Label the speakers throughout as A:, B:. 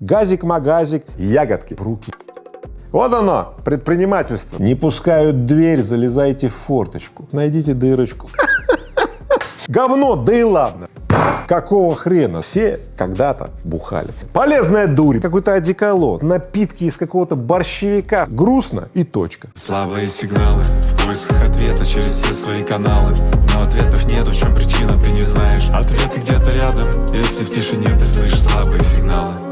A: газик-магазик, ягодки в руки. Вот оно, предпринимательство. Не пускают дверь, залезайте в форточку, найдите дырочку. Говно, да и ладно. Какого хрена? Все когда-то бухали. Полезная дурь, какой-то одеколон, напитки из какого-то борщевика. Грустно и точка.
B: Слабые сигналы в поисках ответа через все свои каналы Но ответов нету, в чем причина, ты не знаешь Ответы где-то рядом, если в тишине ты слышишь слабые сигналы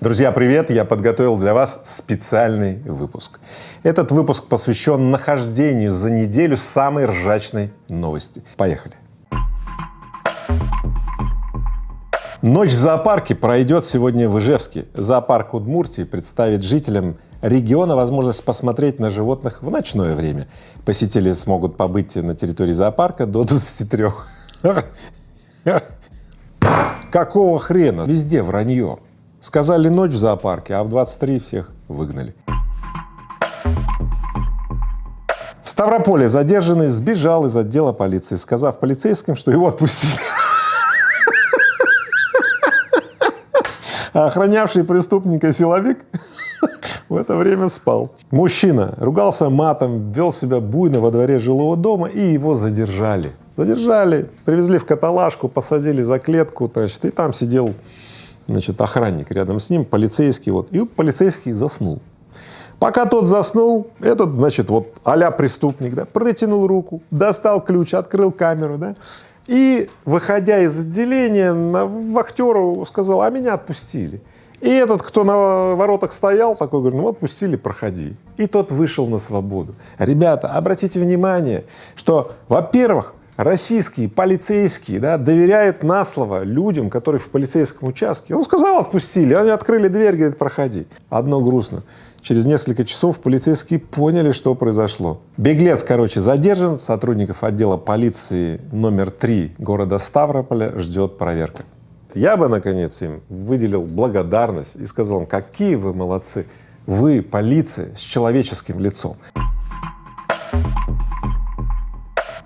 A: Друзья, привет! Я подготовил для вас специальный выпуск. Этот выпуск посвящен нахождению за неделю самой ржачной новости. Поехали! Ночь в зоопарке пройдет сегодня в Ижевске. Зоопарк Удмуртии представит жителям региона возможность посмотреть на животных в ночное время. Посетители смогут побыть на территории зоопарка до 23. Какого хрена? Везде вранье. Сказали ночь в зоопарке, а в 23 всех выгнали. В Ставрополе задержанный сбежал из отдела полиции, сказав полицейским, что его отпустили. А охранявший преступника силовик в это время спал. Мужчина ругался матом, вел себя буйно во дворе жилого дома и его задержали. Задержали, привезли в каталажку, посадили за клетку, значит, и там сидел значит, охранник рядом с ним, полицейский, вот, и полицейский заснул. Пока тот заснул, этот, значит, вот а преступник, да, протянул руку, достал ключ, открыл камеру, да, и, выходя из отделения, на вахтеру сказал, а меня отпустили. И этот, кто на воротах стоял, такой говорит, ну отпустили, проходи. И тот вышел на свободу. Ребята, обратите внимание, что, во-первых, российские полицейские да, доверяют на слово людям, которые в полицейском участке. Он сказал, отпустили, они открыли дверь, говорит, проходи. Одно грустно. Через несколько часов полицейские поняли, что произошло. Беглец, короче, задержан, сотрудников отдела полиции номер три города Ставрополя ждет проверка. Я бы, наконец, им выделил благодарность и сказал им, какие вы молодцы, вы полиция с человеческим лицом.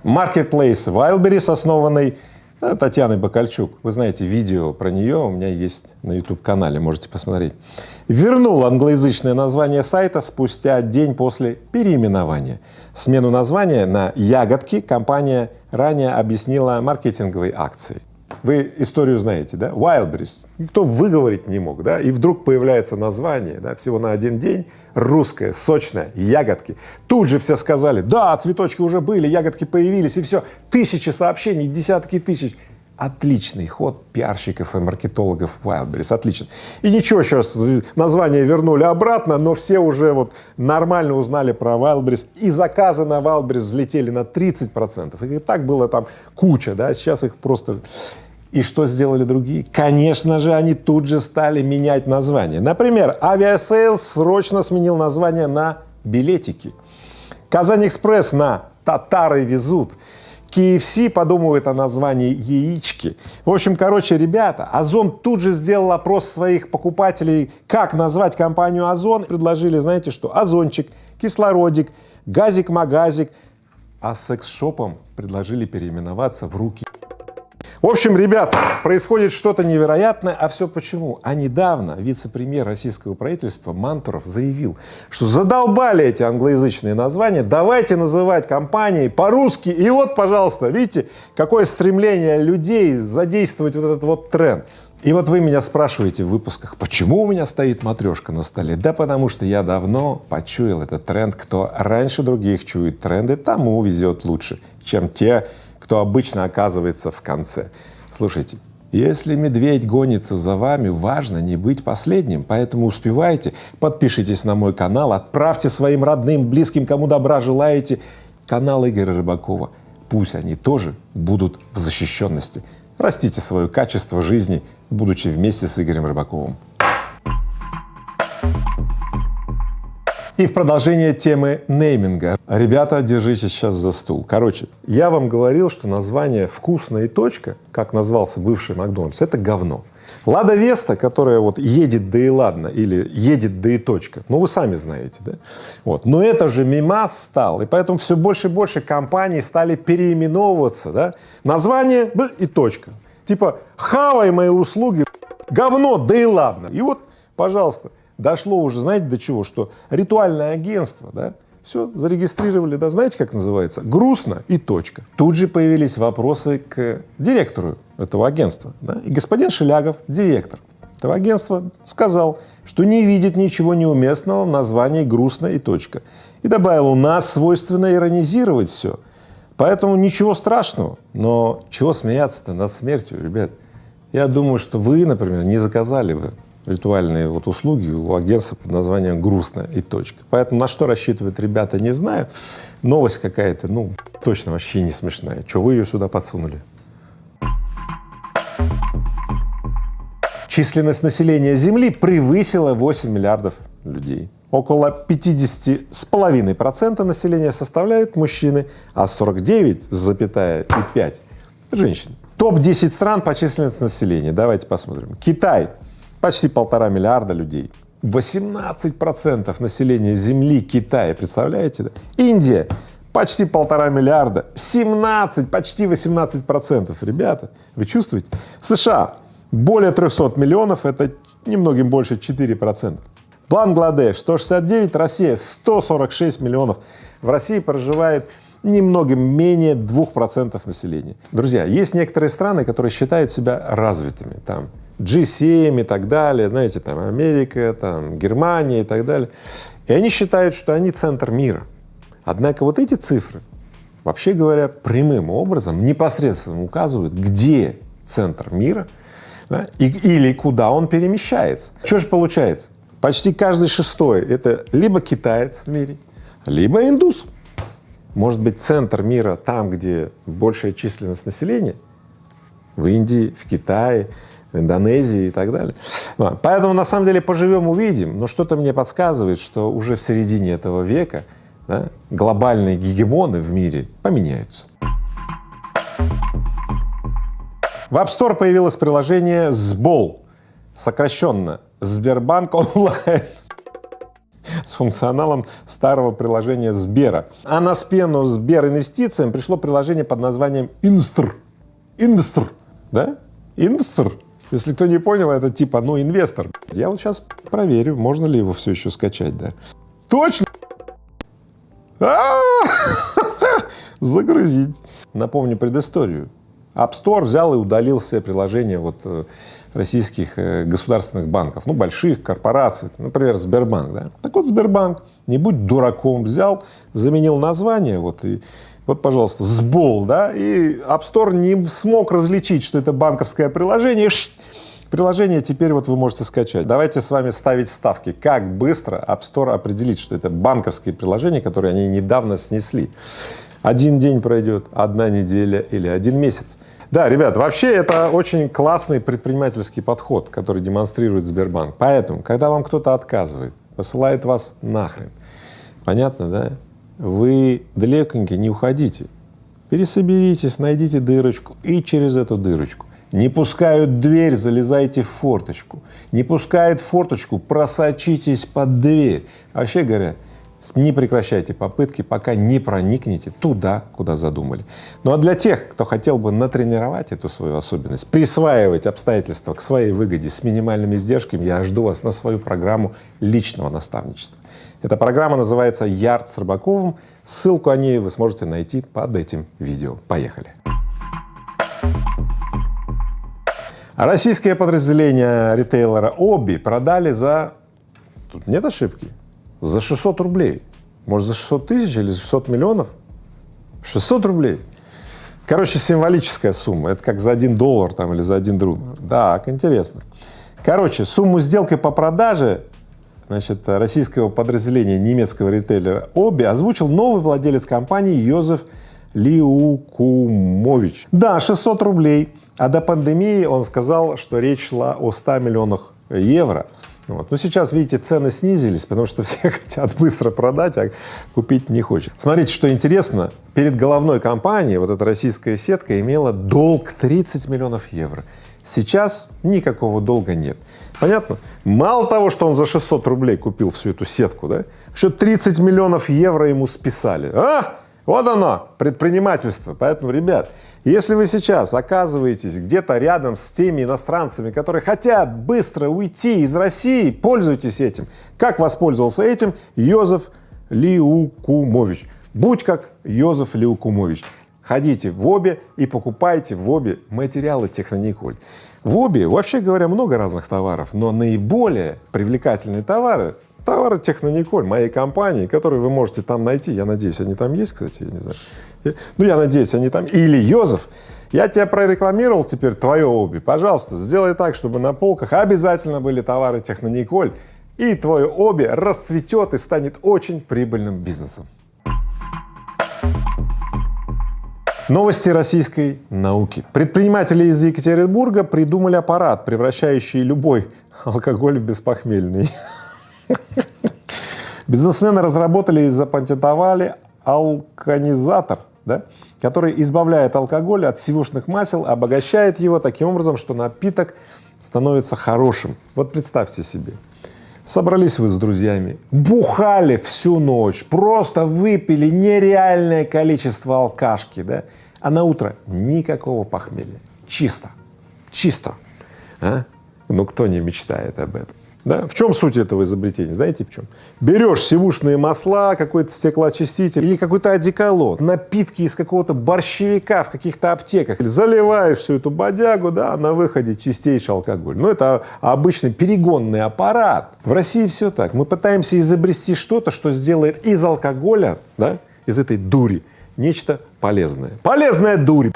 A: Marketplace Wildberries, основанный э, Татьяной Бакальчук. Вы знаете, видео про нее у меня есть на YouTube-канале, можете посмотреть. Вернул англоязычное название сайта спустя день после переименования. Смену названия на «Ягодки» компания ранее объяснила маркетинговой акцией. Вы историю знаете, да? Wildberries. Никто выговорить не мог, да? И вдруг появляется название, да, всего на один день, русское, сочное, ягодки. Тут же все сказали, да, цветочки уже были, ягодки появились, и все. Тысячи сообщений, десятки тысяч. Отличный ход пиарщиков и маркетологов Wildberries, отлично. И ничего, сейчас название вернули обратно, но все уже вот нормально узнали про Wildberries, и заказы на Wildberries взлетели на 30 процентов. И так было там куча, да, сейчас их просто и что сделали другие? Конечно же, они тут же стали менять название. Например, Aviasales срочно сменил название на билетики. KazanExpress на татары везут. KFC подумывает о названии яички. В общем, короче, ребята, Озон тут же сделал опрос своих покупателей, как назвать компанию Озон. Предложили, знаете что, Озончик, кислородик, газик-магазик. А секс-шопом предложили переименоваться в руки в общем, ребята, происходит что-то невероятное, а все почему? А недавно вице-премьер российского правительства Мантуров заявил, что задолбали эти англоязычные названия, давайте называть компании по-русски. И вот, пожалуйста, видите, какое стремление людей задействовать вот этот вот тренд. И вот вы меня спрашиваете в выпусках, почему у меня стоит матрешка на столе? Да потому что я давно почуял этот тренд. Кто раньше других чует тренды, тому везет лучше, чем те, кто обычно оказывается в конце. Слушайте, если медведь гонится за вами, важно не быть последним, поэтому успевайте, подпишитесь на мой канал, отправьте своим родным, близким, кому добра желаете, канал Игоря Рыбакова. Пусть они тоже будут в защищенности. Растите свое качество жизни, будучи вместе с Игорем Рыбаковым. И в продолжение темы нейминга. Ребята, держитесь сейчас за стул. Короче, я вам говорил, что название «Вкусная точка», как назвался бывший Макдональдс, это говно. Лада Веста, которая вот едет да и ладно, или едет да и точка, ну вы сами знаете, да? Вот. Но это же мимас стал, и поэтому все больше и больше компаний стали переименовываться, да? Название и точка. Типа «Хавай мои услуги, говно, да и ладно. И вот, пожалуйста, дошло уже, знаете, до чего, что ритуальное агентство, да, все, зарегистрировали, да, знаете, как называется? Грустно и точка. Тут же появились вопросы к директору этого агентства, да, и господин Шелягов, директор этого агентства, сказал, что не видит ничего неуместного в названии «грустно» и точка. И добавил, у нас свойственно иронизировать все, поэтому ничего страшного. Но чего смеяться-то над смертью, ребят? Я думаю, что вы, например, не заказали бы ритуальные вот услуги у агентства под названием «Грустно» и точка. Поэтому на что рассчитывают ребята, не знаю. Новость какая-то, ну, точно вообще не смешная. Что вы ее сюда подсунули? Численность населения Земли превысила 8 миллиардов людей. Около 50,5 процента населения составляют мужчины, а 49,5 — женщины. Топ-10 стран по численности населения. Давайте посмотрим. Китай — почти полтора миллиарда людей. 18 процентов населения Земли Китая, представляете? Индия — почти полтора миллиарда, 17, почти 18 процентов. Ребята, вы чувствуете? США более 300 миллионов, это немногим больше 4 процента. Бангладеш 169, Россия 146 миллионов. В России проживает немногим менее 2 процентов населения. Друзья, есть некоторые страны, которые считают себя развитыми, там G7 и так далее, знаете, там Америка, там Германия и так далее. И они считают, что они центр мира. Однако вот эти цифры, вообще говоря, прямым образом непосредственно указывают, где центр мира да, и, или куда он перемещается. Что же получается? Почти каждый шестой — это либо китаец в мире, либо индус. Может быть, центр мира там, где большая численность населения, в Индии, в Китае, Индонезии и так далее. Поэтому, на самом деле, поживем — увидим, но что-то мне подсказывает, что уже в середине этого века да, глобальные гегемоны в мире поменяются. В App Store появилось приложение «Сбол», сокращенно «Сбербанк онлайн» с функционалом старого приложения Сбера. А на смену Сбер инвестициям пришло приложение под названием Инстр. Инстр, да? Инстр. Если кто не понял, это типа, ну, инвестор. Я вот сейчас проверю, можно ли его все еще скачать, да? Точно! А! Загрузить. Напомню предысторию. App Store взял и удалил все приложения вот э, российских э, государственных банков, ну, больших корпораций, например, Сбербанк, да. Так вот, Сбербанк, не будь дураком, взял, заменил название, вот, и вот, пожалуйста, сбол, да, и App Store не смог различить, что это банковское приложение, Приложение теперь вот вы можете скачать. Давайте с вами ставить ставки, как быстро App Store определит, что это банковские приложения, которые они недавно снесли. Один день пройдет, одна неделя или один месяц. Да, ребят, вообще это очень классный предпринимательский подход, который демонстрирует Сбербанк. Поэтому, когда вам кто-то отказывает, посылает вас нахрен, понятно, да? Вы далеконько не уходите, пересоберитесь, найдите дырочку и через эту дырочку. Не пускают дверь, залезайте в форточку. Не пускают форточку, просочитесь под дверь. Вообще говоря, не прекращайте попытки, пока не проникнете туда, куда задумали. Ну а для тех, кто хотел бы натренировать эту свою особенность, присваивать обстоятельства к своей выгоде с минимальными издержками, я жду вас на свою программу личного наставничества. Эта программа называется «Ярд с Рыбаковым». Ссылку о ней вы сможете найти под этим видео. Поехали! Российское подразделение ритейлера Оби продали за… Тут нет ошибки, за 600 рублей. Может, за 600 тысяч или за 600 миллионов? 600 рублей. Короче, символическая сумма. Это как за один доллар там или за один друг. Так, интересно. Короче, сумму сделки по продаже значит, российского подразделения немецкого ритейлера Оби озвучил новый владелец компании Йозеф Лиукумович. Да, 600 рублей. А до пандемии он сказал, что речь шла о 100 миллионах евро. Вот. Но сейчас, видите, цены снизились, потому что все хотят быстро продать, а купить не хочет. Смотрите, что интересно, перед головной компанией вот эта российская сетка имела долг 30 миллионов евро. Сейчас никакого долга нет. Понятно? Мало того, что он за 600 рублей купил всю эту сетку, да, еще 30 миллионов евро ему списали. А! Вот оно, предпринимательство. Поэтому, ребят, если вы сейчас оказываетесь где-то рядом с теми иностранцами, которые хотят быстро уйти из России, пользуйтесь этим. Как воспользовался этим Йозеф Лиукумович? Будь как Йозеф Лиукумович. Ходите в обе и покупайте в обе материалы Технониколь. В обе, вообще говоря, много разных товаров, но наиболее привлекательные товары товары Технониколь моей компании, которые вы можете там найти. Я надеюсь, они там есть, кстати, я не знаю. Ну, я надеюсь, они там. Или Йозеф. Я тебя прорекламировал теперь твое обе. Пожалуйста, сделай так, чтобы на полках обязательно были товары Технониколь, и твое обе расцветет и станет очень прибыльным бизнесом. Новости российской науки. Предприниматели из Екатеринбурга придумали аппарат, превращающий любой алкоголь в беспохмельный. Бизнесмены разработали и запатентовали алканизатор, да, который избавляет алкоголь от сивушных масел, обогащает его таким образом, что напиток становится хорошим. Вот представьте себе, собрались вы с друзьями, бухали всю ночь, просто выпили нереальное количество алкашки, да, а на утро никакого похмелья, чисто, чисто. А? Ну кто не мечтает об этом? Да? В чем суть этого изобретения? Знаете в чем? Берешь сивушные масла, какой-то стеклоочиститель или какой-то одеколон, напитки из какого-то борщевика в каких-то аптеках, заливаешь всю эту бодягу, да, а на выходе чистейший алкоголь. Ну, это обычный перегонный аппарат. В России все так. Мы пытаемся изобрести что-то, что сделает из алкоголя, да, из этой дури, нечто полезное. Полезная дурь!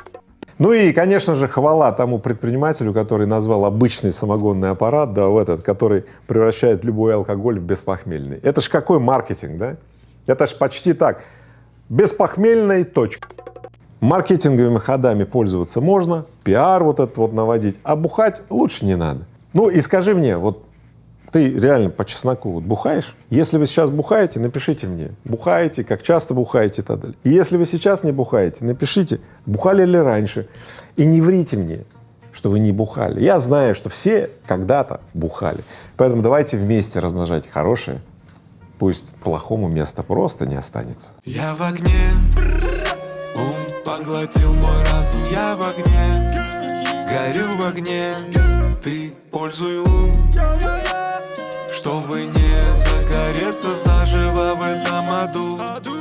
A: Ну и, конечно же, хвала тому предпринимателю, который назвал обычный самогонный аппарат, да, в этот, который превращает любой алкоголь в беспохмельный. Это ж какой маркетинг, да? Это ж почти так. Беспохмельная точка. Маркетинговыми ходами пользоваться можно, пиар вот этот вот наводить, а бухать лучше не надо. Ну и скажи мне, вот ты реально по чесноку вот бухаешь? Если вы сейчас бухаете, напишите мне, бухаете, как часто бухаете и так далее. И если вы сейчас не бухаете, напишите, бухали ли раньше, и не врите мне, что вы не бухали. Я знаю, что все когда-то бухали, поэтому давайте вместе размножать хорошее, пусть плохому места просто не останется.
B: Я в огне, ум поглотил мой разум, я в огне, горю в огне, ты пользуй лун сердце заживо в этом аду.